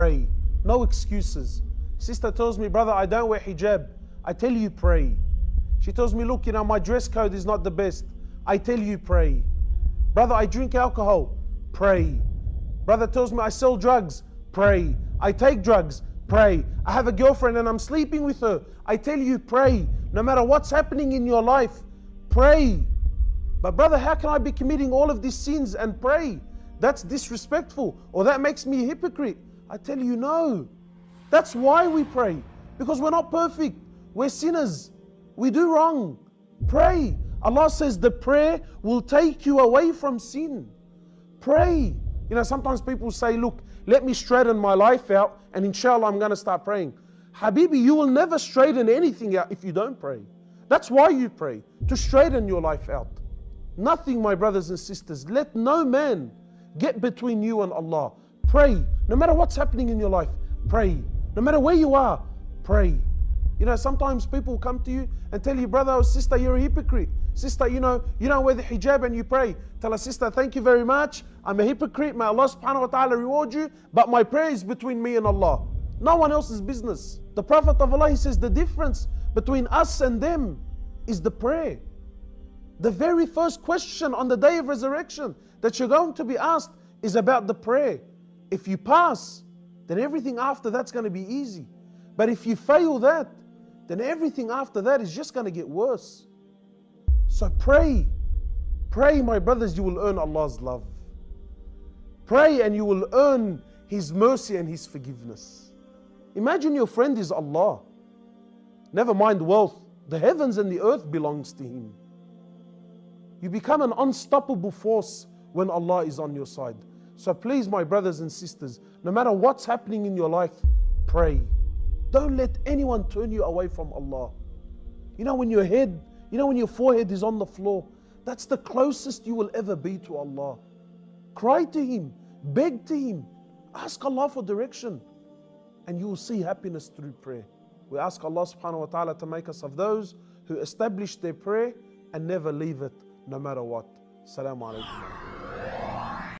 pray. No excuses. Sister tells me, brother, I don't wear hijab. I tell you, pray. She tells me, look, you know, my dress code is not the best. I tell you, pray. Brother, I drink alcohol. Pray. Brother tells me, I sell drugs. Pray. I take drugs. Pray. I have a girlfriend and I'm sleeping with her. I tell you, pray. No matter what's happening in your life, pray. But brother, how can I be committing all of these sins and pray? That's disrespectful or that makes me a hypocrite. I tell you, no. That's why we pray. Because we're not perfect. We're sinners. We do wrong. Pray. Allah says the prayer will take you away from sin. Pray. You know, sometimes people say, look, let me straighten my life out and inshallah I'm going to start praying. Habibi, you will never straighten anything out if you don't pray. That's why you pray, to straighten your life out. Nothing, my brothers and sisters, let no man get between you and Allah. Pray. No matter what's happening in your life, pray. No matter where you are, pray. You know, sometimes people come to you and tell you, brother or sister, you're a hypocrite. Sister, you know, you don't wear the hijab and you pray. Tell a sister, thank you very much. I'm a hypocrite. May Allah subhanahu wa ta'ala reward you. But my prayer is between me and Allah. No one else's business. The Prophet of Allah, he says the difference between us and them is the prayer. The very first question on the day of resurrection that you're going to be asked is about the prayer. If you pass, then everything after that's going to be easy. But if you fail that, then everything after that is just going to get worse. So pray. Pray, my brothers, you will earn Allah's love. Pray and you will earn His mercy and His forgiveness. Imagine your friend is Allah. Never mind wealth. The heavens and the earth belongs to Him. You become an unstoppable force when Allah is on your side. So please, my brothers and sisters, no matter what's happening in your life, pray. Don't let anyone turn you away from Allah. You know, when your head, you know, when your forehead is on the floor, that's the closest you will ever be to Allah. Cry to Him, beg to Him, ask Allah for direction, and you will see happiness through prayer. We ask Allah subhanahu wa ta'ala to make us of those who establish their prayer and never leave it no matter what. Assalamu alaikum.